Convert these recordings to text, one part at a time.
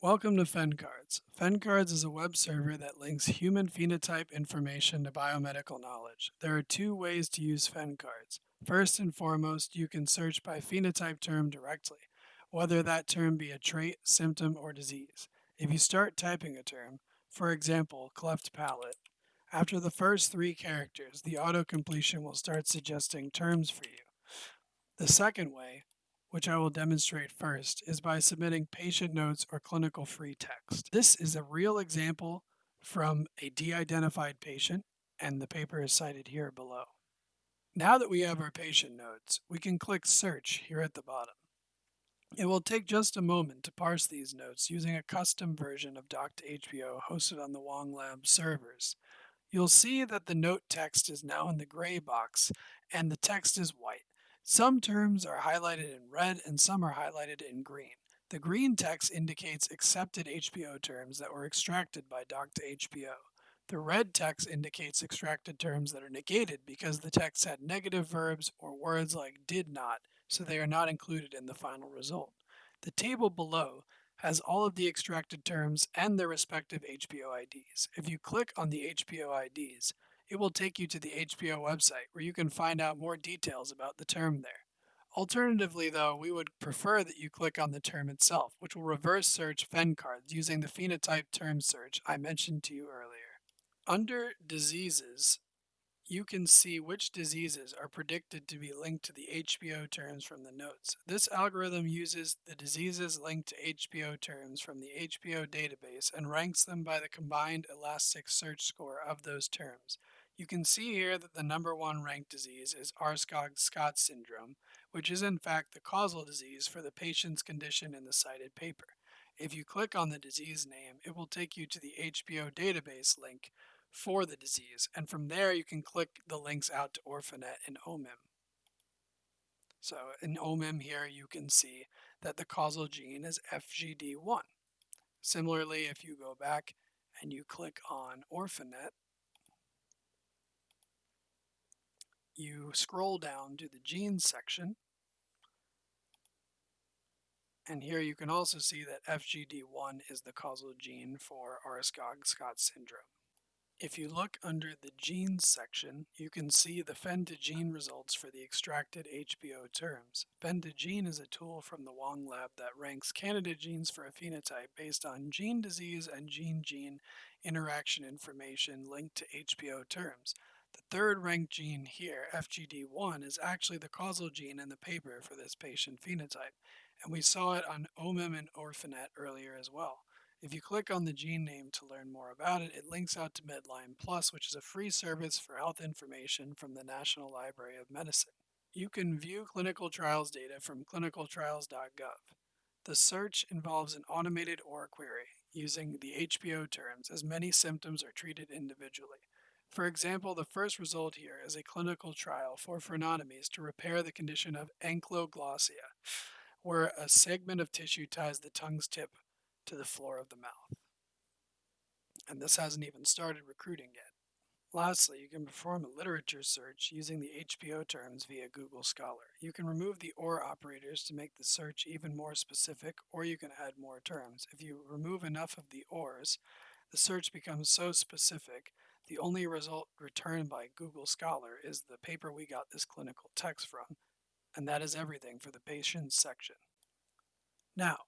Welcome to PhenCards. PhenCards is a web server that links human phenotype information to biomedical knowledge. There are two ways to use PhenCards. First and foremost, you can search by phenotype term directly, whether that term be a trait, symptom, or disease. If you start typing a term, for example, cleft palate, after the first three characters, the auto-completion will start suggesting terms for you. The second way, which I will demonstrate first, is by submitting patient notes or clinical free text. This is a real example from a de-identified patient, and the paper is cited here below. Now that we have our patient notes, we can click Search here at the bottom. It will take just a moment to parse these notes using a custom version of Doc2Hpo hosted on the Wang Lab servers. You'll see that the note text is now in the gray box and the text is white. Some terms are highlighted in red and some are highlighted in green. The green text indicates accepted HPO terms that were extracted by Doc2Hpo. The red text indicates extracted terms that are negated because the text had negative verbs or words like did not, so they are not included in the final result. The table below has all of the extracted terms and their respective HPO IDs. If you click on the HPO IDs, it will take you to the HPO website where you can find out more details about the term there. Alternatively, though, we would prefer that you click on the term itself, which will reverse search PhenCards using the phenotype term search I mentioned to you earlier. Under diseases, you can see which diseases are predicted to be linked to the HPO terms from the notes. This algorithm uses the diseases linked to HPO terms from the HPO database and ranks them by the combined Elasticsearch score of those terms. You can see here that the number one ranked disease is Aarskog-Scott syndrome, which is in fact the causal disease for the patient's condition in the cited paper. If you click on the disease name, it will take you to the HPO database link for the disease. And from there, you can click the links out to Orphanet and OMIM. So in OMIM here, you can see that the causal gene is FGD1. Similarly, if you go back and you click on Orphanet, you scroll down to the genes section, and here you can also see that FGD1 is the causal gene for Aarskog-Scott syndrome. If you look under the genes section, you can see the Phen2Gene results for the extracted HPO terms. Phen2Gene is a tool from the Wang lab that ranks candidate genes for a phenotype based on gene disease and gene-gene interaction information linked to HPO terms. The third ranked gene here, FGD1, is actually the causal gene in the paper for this patient phenotype, and we saw it on OMIM and Orphanet earlier as well. If you click on the gene name to learn more about it, it links out to Medline Plus, which is a free service for health information from the National Library of Medicine. You can view clinical trials data from clinicaltrials.gov. The search involves an automated OR query using the HPO terms as many symptoms are treated individually. For example, the first result here is a clinical trial for frenotomies to repair the condition of ankyloglossia, where a segment of tissue ties the tongue's tip to the floor of the mouth. And this hasn't even started recruiting yet. Lastly, you can perform a literature search using the HPO terms via Google Scholar. You can remove the OR operators to make the search even more specific, or you can add more terms. If you remove enough of the ORs, the search becomes so specific, the only result returned by Google Scholar is the paper we got this clinical text from, and that is everything for the patients section. Now,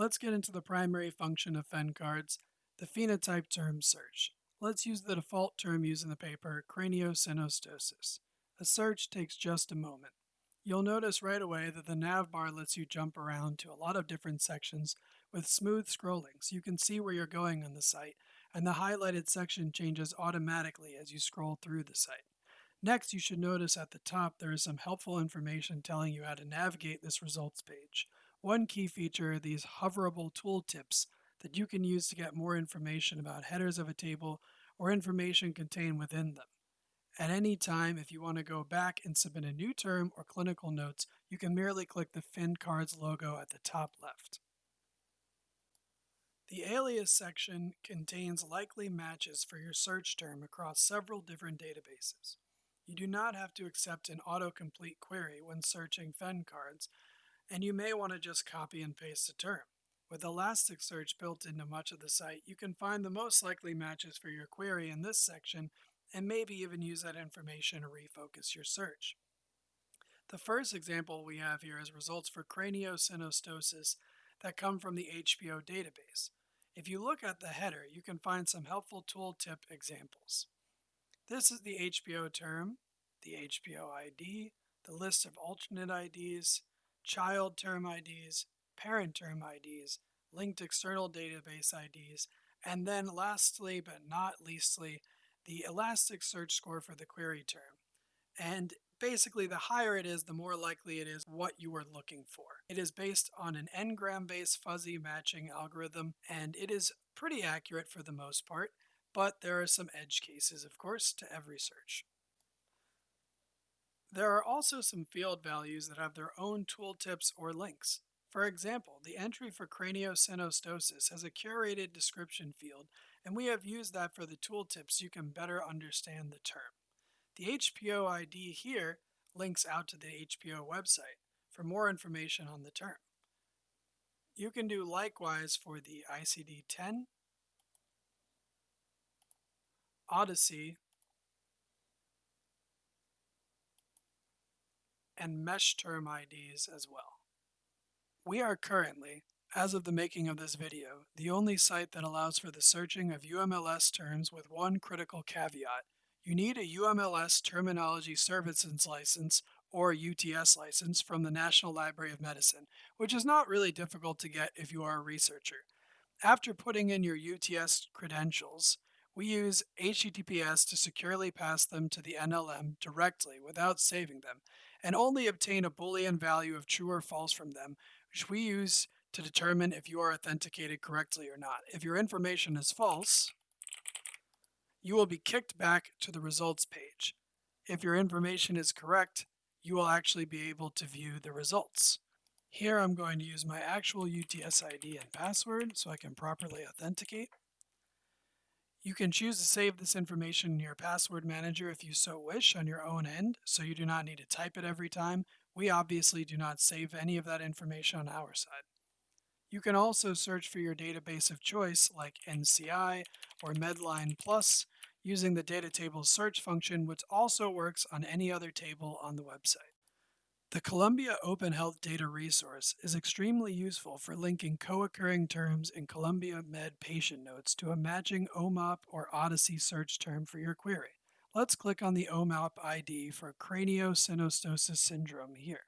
Let's get into the primary function of PhenCards, the phenotype term search. Let's use the default term used in the paper, craniosynostosis. A search takes just a moment. You'll notice right away that the nav bar lets you jump around to a lot of different sections with smooth scrolling so you can see where you're going on the site and the highlighted section changes automatically as you scroll through the site. Next, you should notice at the top there is some helpful information telling you how to navigate this results page. One key feature are these hoverable tooltips that you can use to get more information about headers of a table or information contained within them. At any time, if you want to go back and submit a new term or clinical notes, you can merely click the PhenCards logo at the top left. The alias section contains likely matches for your search term across several different databases. You do not have to accept an autocomplete query when searching PhenCards, and you may want to just copy and paste the term. With Elasticsearch built into much of the site, you can find the most likely matches for your query in this section and maybe even use that information to refocus your search. The first example we have here is results for craniosynostosis that come from the HPO database. If you look at the header, you can find some helpful tooltip examples. This is the HPO term, the HPO ID, the list of alternate IDs, child term IDs, parent term IDs, linked external database IDs, and then lastly but not leastly, the Elasticsearch score for the query term. And basically, the higher it is, the more likely it is what you are looking for. It is based on an n-gram-based fuzzy matching algorithm, and it is pretty accurate for the most part, but there are some edge cases, of course, to every search. There are also some field values that have their own tooltips or links. For example, the entry for craniosynostosis has a curated description field, and we have used that for the tooltips so you can better understand the term. The HPO ID here links out to the HPO website for more information on the term. You can do likewise for the ICD-10, OHDSI, and mesh term IDs as well. We are currently, as of the making of this video, the only site that allows for the searching of UMLS terms with one critical caveat. You need a UMLS Terminology Services License or UTS license from the National Library of Medicine, which is not really difficult to get if you are a researcher. After putting in your UTS credentials, we use HTTPS to securely pass them to the NLM directly without saving them, and only obtain a Boolean value of true or false from them, which we use to determine if you are authenticated correctly or not. If your information is false, you will be kicked back to the results page. If your information is correct, you will actually be able to view the results. Here I'm going to use my actual UTS ID and password so I can properly authenticate. You can choose to save this information in your password manager if you so wish on your own end, so you do not need to type it every time. We obviously do not save any of that information on our side. You can also search for your database of choice like NCI or Medline Plus using the data table search function, which also works on any other table on the website. The Columbia Open Health Data Resource is extremely useful for linking co-occurring terms in Columbia Med patient notes to a matching OMOP or OHDSI search term for your query. Let's click on the OMOP ID for craniosynostosis syndrome here.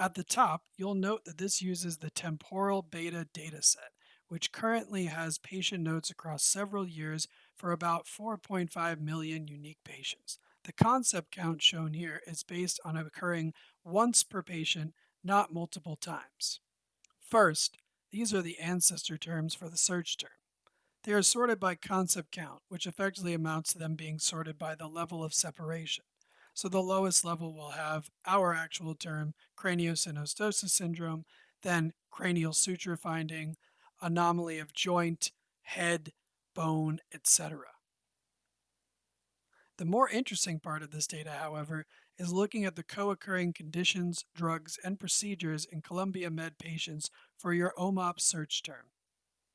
At the top, you'll note that this uses the temporal beta dataset, which currently has patient notes across several years for about 4.5 million unique patients. The concept count shown here is based on occurring once per patient, not multiple times. First, these are the ancestor terms for the search term. They are sorted by concept count, which effectively amounts to them being sorted by the level of separation. So the lowest level will have our actual term, craniosynostosis syndrome, then cranial suture finding, anomaly of joint, head, bone, etc. The more interesting part of this data, however, is looking at the co-occurring conditions, drugs, and procedures in Columbia Med patients for your OMOP search term.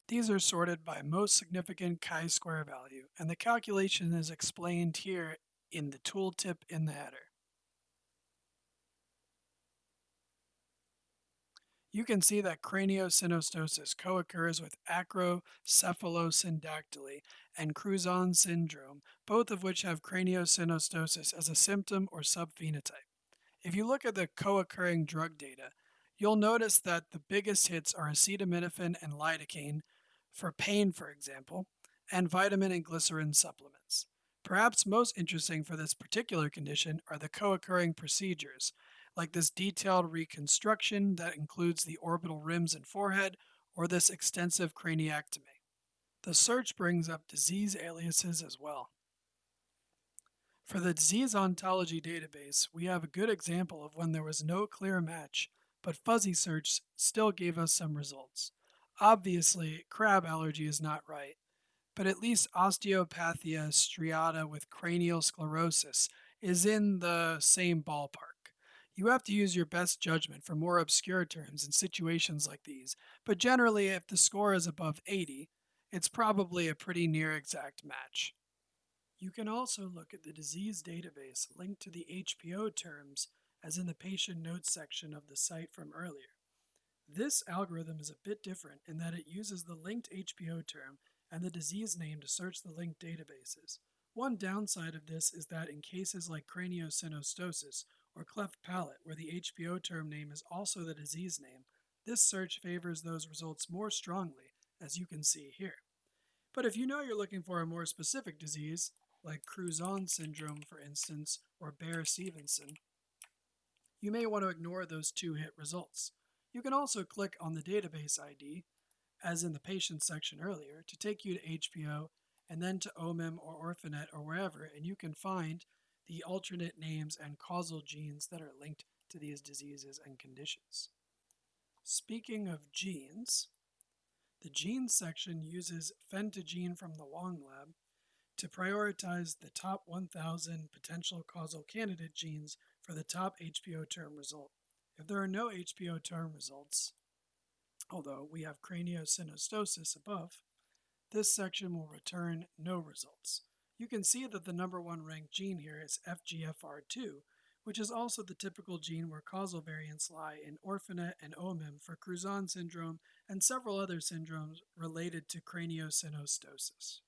These are sorted by most significant chi-square value, and the calculation is explained here in the tooltip in the header. You can see that craniosynostosis co-occurs with acrocephalosyndactyly and Crouzon syndrome, both of which have craniosynostosis as a symptom or subphenotype. If you look at the co-occurring drug data, you'll notice that the biggest hits are acetaminophen and lidocaine for pain, for example, and vitamin and glycerin supplements. Perhaps most interesting for this particular condition are the co-occurring procedures, like this detailed reconstruction that includes the orbital rims and forehead, or this extensive craniectomy. The search brings up disease aliases as well. For the disease ontology database, we have a good example of when there was no clear match, but fuzzy search still gave us some results. Obviously, crab allergy is not right, but at least osteopathia uh, striata with cranial sclerosis is in the same ballpark. You have to use your best judgment for more obscure terms in situations like these, but generally, if the score is above 80, it's probably a pretty near exact match. You can also look at the disease database linked to the HPO terms as in the patient notes section of the site from earlier. This algorithm is a bit different in that it uses the linked HPO term and the disease name to search the linked databases. One downside of this is that in cases like craniosynostosis or cleft palate, where the HPO term name is also the disease name, this search favors those results more strongly, as you can see here. But if you know you're looking for a more specific disease, like Crouzon syndrome, for instance, or Beare-Stevenson, you may want to ignore those two hit results. You can also click on the database ID, as in the patient section earlier, to take you to HPO and then to OMIM or Orphanet or wherever, and you can find the alternate names and causal genes that are linked to these diseases and conditions. Speaking of genes, the genes section uses Phen2Gene from the Wang lab to prioritize the top 1,000 potential causal candidate genes for the top HPO term result. If there are no HPO term results, although we have craniosynostosis above, this section will return no results. You can see that the number one ranked gene here is FGFR2, which is also the typical gene where causal variants lie in Orphanet and OMIM for Crouzon syndrome and several other syndromes related to craniosynostosis.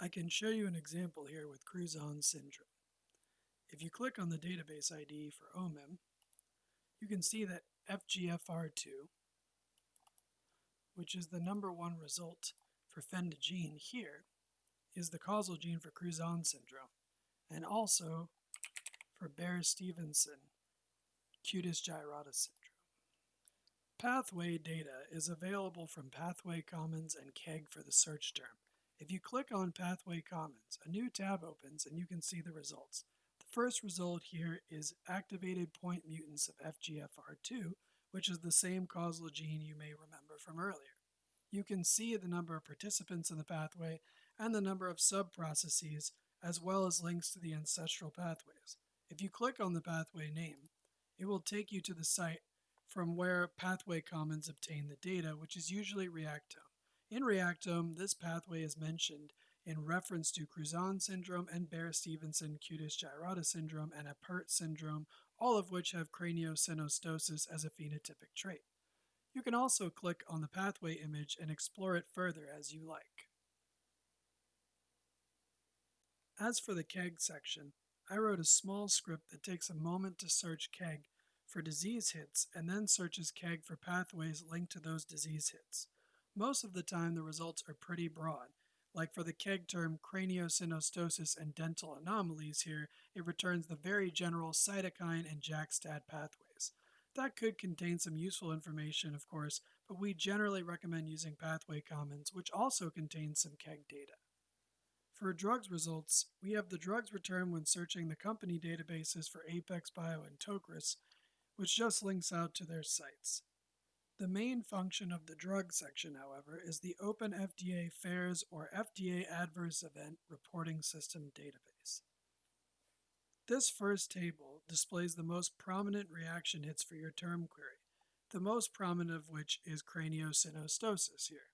I can show you an example here with Crouzon syndrome. If you click on the database ID for OMIM, you can see that FGFR2, which is the number one result for Phen2Gene here, is the causal gene for Crouzon syndrome, and also for Beare-Stevenson cutis gyrata syndrome. Pathway data is available from Pathway Commons and KEGG for the search term. If you click on Pathway Commons, a new tab opens and you can see the results. The first result here is activated point mutants of FGFR2, which is the same causal gene you may remember from earlier. You can see the number of participants in the pathway and the number of sub-processes, as well as links to the ancestral pathways. If you click on the pathway name, it will take you to the site from where Pathway Commons obtain the data, which is usually Reactome. In Reactome, this pathway is mentioned in reference to Crouzon syndrome and Beare-Stevenson cutis gyrata syndrome and Apert syndrome, all of which have craniosynostosis as a phenotypic trait. You can also click on the pathway image and explore it further as you like. As for the KEGG section, I wrote a small script that takes a moment to search KEGG for disease hits and then searches KEGG for pathways linked to those disease hits. Most of the time the results are pretty broad. Like for the KEGG term craniosynostosis and dental anomalies here, it returns the very general cytokine and JAK-STAT pathways. That could contain some useful information, of course, but we generally recommend using Pathway Commons, which also contains some KEGG data. For drugs results, we have the drugs return when searching the company databases for Apex Bio and Tocris, which just links out to their sites. The main function of the drug section, however, is the Open FDA FAERS or FDA Adverse Event Reporting System database. This first table displays the most prominent reaction hits for your term query, the most prominent of which is craniosynostosis here.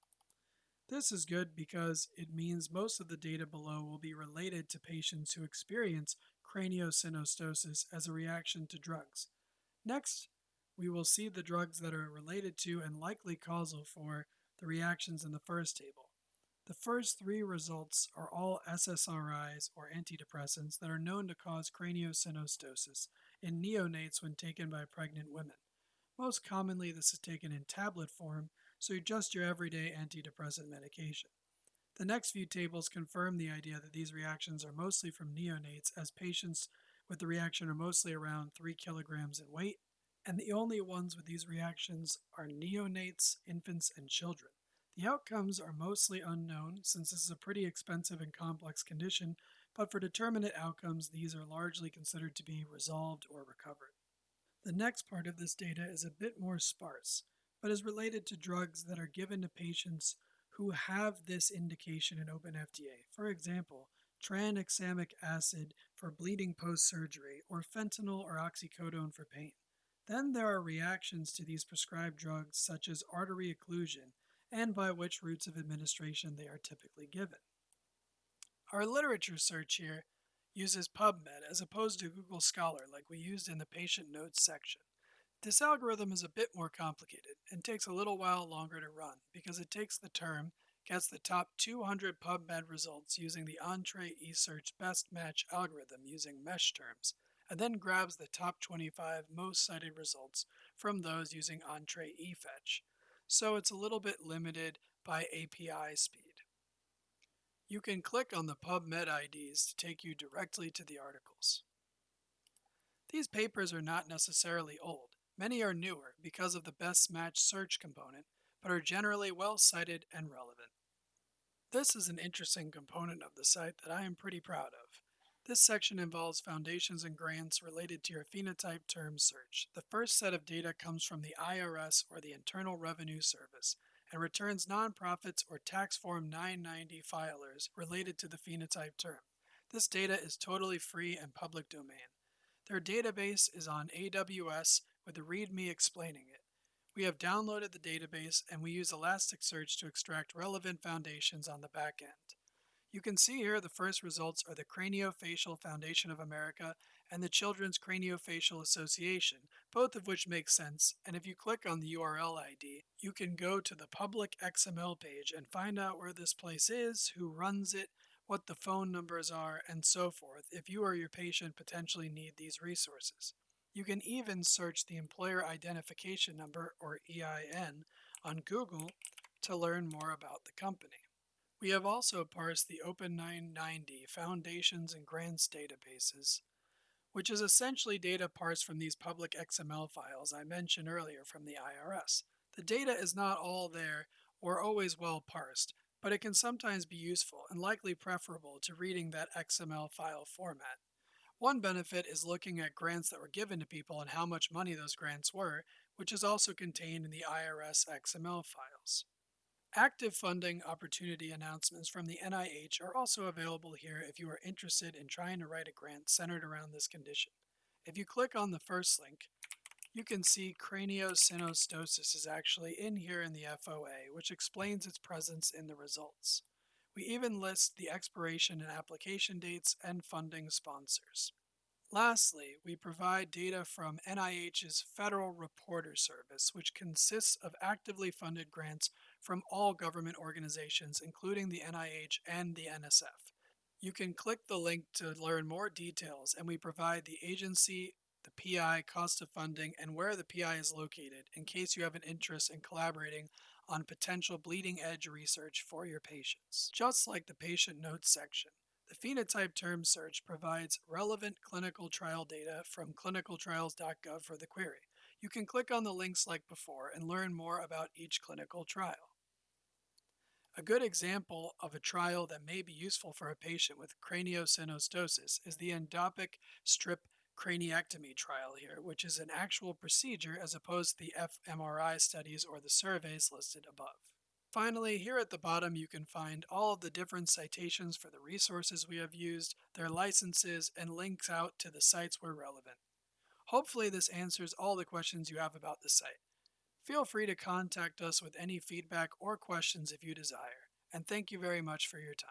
This is good because it means most of the data below will be related to patients who experience craniosynostosis as a reaction to drugs. Next, we will see the drugs that are related to and likely causal for the reactions in the first table. The first three results are all SSRIs or antidepressants that are known to cause craniosynostosis in neonates when taken by pregnant women. Most commonly, this is taken in tablet form so just your everyday antidepressant medication. The next few tables confirm the idea that these reactions are mostly from neonates, as patients with the reaction are mostly around 3 kilograms in weight, and the only ones with these reactions are neonates, infants, and children. The outcomes are mostly unknown since this is a pretty expensive and complex condition, but for determinate outcomes, these are largely considered to be resolved or recovered. The next part of this data is a bit more sparse but is related to drugs that are given to patients who have this indication in open FDA. For example, tranexamic acid for bleeding post-surgery or fentanyl or oxycodone for pain. Then there are reactions to these prescribed drugs such as artery occlusion and by which routes of administration they are typically given. Our literature search here uses PubMed as opposed to Google Scholar like we used in the patient notes section. This algorithm is a bit more complicated and takes a little while longer to run because it takes the term, gets the top 200 PubMed results using the Entrez eSearch Best Match algorithm using mesh terms, and then grabs the top 25 most cited results from those using Entrez eFetch. So it's a little bit limited by API speed. You can click on the PubMed IDs to take you directly to the articles. These papers are not necessarily old. Many are newer because of the best match search component, but are generally well cited and relevant. This is an interesting component of the site that I am pretty proud of. This section involves foundations and grants related to your phenotype term search. The first set of data comes from the IRS or the Internal Revenue Service, and returns nonprofits or tax form 990 filers related to the phenotype term. This data is totally free and public domain. Their database is on AWS with a README explaining it. We have downloaded the database and we use Elasticsearch to extract relevant foundations on the back end. You can see here the first results are the Craniofacial Foundation of America and the Children's Craniofacial Association, both of which make sense, and if you click on the URL ID, you can go to the public XML page and find out where this place is, who runs it, what the phone numbers are, and so forth if you or your patient potentially need these resources. You can even search the Employer Identification Number, or EIN, on Google to learn more about the company. We have also parsed the Open 990 Foundations and Grants databases which is essentially data parsed from these public XML files I mentioned earlier from the IRS. The data is not all there or always well parsed, but it can sometimes be useful and likely preferable to reading that XML file format. One benefit is looking at grants that were given to people and how much money those grants were, which is also contained in the IRS XML files. Active funding opportunity announcements from the NIH are also available here if you are interested in trying to write a grant centered around this condition. If you click on the first link, you can see craniosynostosis is actually in here in the FOA, which explains its presence in the results. We even list the expiration and application dates and funding sponsors. Lastly, we provide data from NIH's Federal Reporter Service, which consists of actively funded grants from all government organizations, including the NIH and the NSF. You can click the link to learn more details, and we provide the agency, the PI, cost of funding, and where the PI is located in case you have an interest in collaborating on potential bleeding edge research for your patients. Just like the patient notes section, the phenotype term search provides relevant clinical trial data from clinicaltrials.gov for the query. You can click on the links like before and learn more about each clinical trial. A good example of a trial that may be useful for a patient with craniosynostosis is the endopic strip craniectomy trial here, which is an actual procedure as opposed to the fMRI studies or the surveys listed above. Finally, here at the bottom you can find all of the different citations for the resources we have used, their licenses, and links out to the sites where relevant. Hopefully this answers all the questions you have about the site. Feel free to contact us with any feedback or questions if you desire, and thank you very much for your time.